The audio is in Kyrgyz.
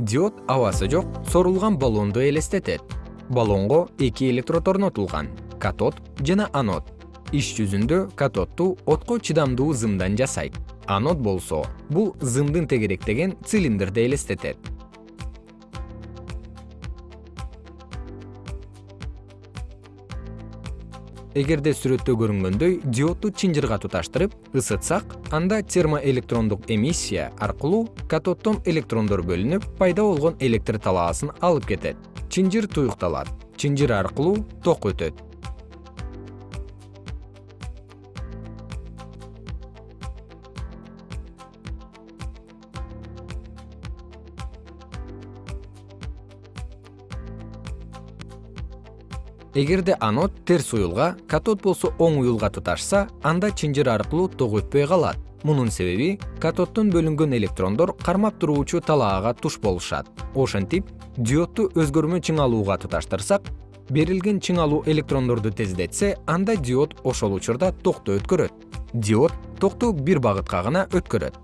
диод абасы жок сорулган баллонду элестетет. Баллонго эки электрод орнотулган катод жана анод. Иш жүзүндө катодду отко чыдамдуу зымдан жасайт. Анод болсо бул зымдын тегеректеген цилиндрди элестетет эгерде сүрөттө көрүнгөндөй диодду чынжырга туташтырып ысытсак анда термоэлектрондук эмиссия аркылуу катоддон электрондор бөлүнүп пайда болгон электр талаасын алып кетет. Чынжыр туюкталат. Чынжыр аркылуу ток өтөт эгерде анод терс уюлга катод болсо оң уюлга туташса анда чынжыр аркылуу ток өтпөй калат. Мунун себеби катоддон бөлүнгөн электрондор кармап туруучу талаага туш болушат. Ошентип диодду өзгөрмө чыңалууга туташтырсак берилген чыңалуу электрондорду тездетсе анда диод ошол учурда токту өткөрөт. Диод токту бир багытка гана өткөрөт